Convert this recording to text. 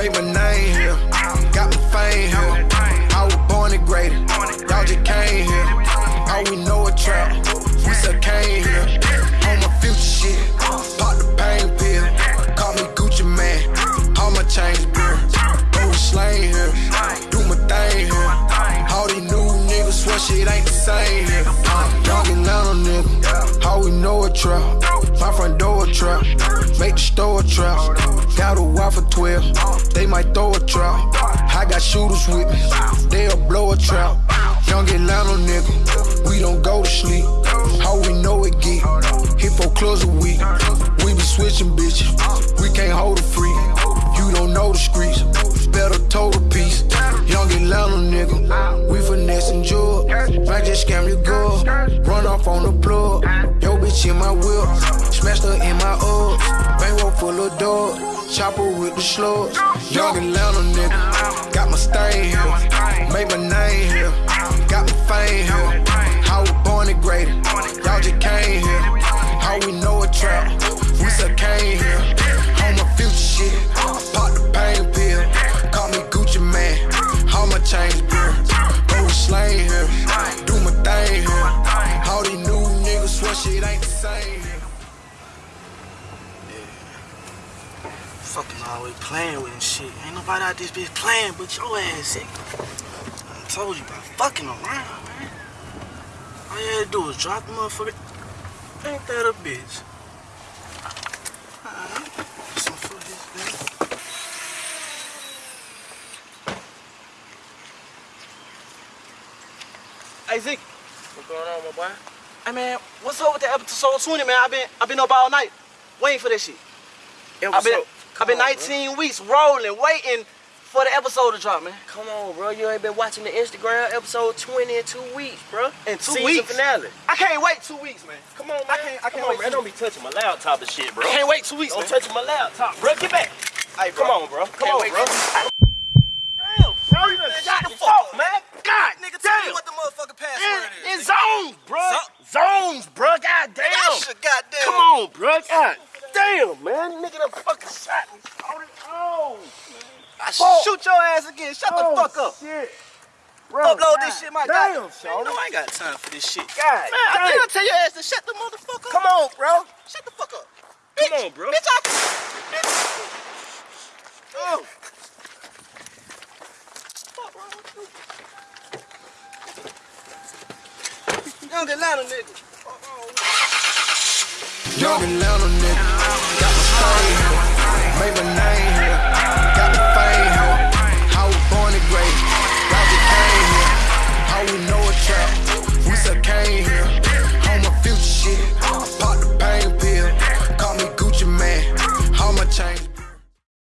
Made my name here, got my fame here. I was born and graded, y'all just came here. All we know a trap, we still came here. On my future shit, pop the pain pill. Call me Gucci Mane, all my chains beer. Go slang here, do my thing here. All these new niggas swear shit ain't the same here. Young Atlanta nigga, how we know a trap. My front door a trap, make the store a trap. Got a for 12, they might throw a trap. I got shooters with me, they'll blow a trap. Young Atlanta nigga, we don't go to sleep. How we know it get, hit four clubs a week. We be switching bitches, we can't hold a freak. You don't know the streets, better toe the piece. Young Atlanta nigga, we finessing jewel. Might just scam your girl, run off on the plug. Yo bitch in my whip, smashed her in my ups. Bankroll full of dogs, chopper with the slugs. Young Atlanta nigga, got my stain here, made my name here, got my fame here. I was born and graded, y'all just came here. How we know a trap, we still came here. On my future shit, I pop the pain pill. Call me Gucci Mane, all my chains beer. Go slang here, do my thing here. All these new niggas swear shit ain't the same here. Fucking always playing with and shit. Ain't nobody out this bitch playing but your ass, sick. I told you about fucking around, man. All you had to do was drop the motherfucker. Ain't that a bitch? Alright. Some for his thing. Hey Zeke, What's going on, my boy? hey man, what's up with the episode 20, man? I've been I've been up all night waiting for this shit. I've been I've been 19 weeks rolling, waiting for the episode to drop, man. Come on, bro. You ain't been watching the Instagram episode 20 in two weeks, bro. In two Season weeks? finale. I can't wait two weeks, man. Come on, man. I can't- I can't Come on, wait man. Don't be touching my laptop and shit, bro. I can't wait two weeks, Don't man. touch my laptop, bro. Get back. Hey, Come on, bro. Come on, bro. Damn, bro. You done shot the fuck, man. God, Nigga, tell me damn. what the motherfucking password In, in zones, bro. Zones, bro. God damn. Gosh, goddamn. Come on, bro. God damn, man. Nigga done fucking shot me. Hold it on. I Fuck. shoot your ass again. Shut the oh, fuck up. Shit. Bro, Upload God this shit, my damn, God. Man, Shawty. no, I ain't got time for this shit. God Man, I damn. think I tell your ass to shut the motherfucker up. Come on, bro. Shut the fuck up. Come Bitch. on, bro. Bitch, I... Bitch. Oh. Fuck wrong with you? Young Atlanta nigga. Fuck wrong with you? Young Atlanta nigga,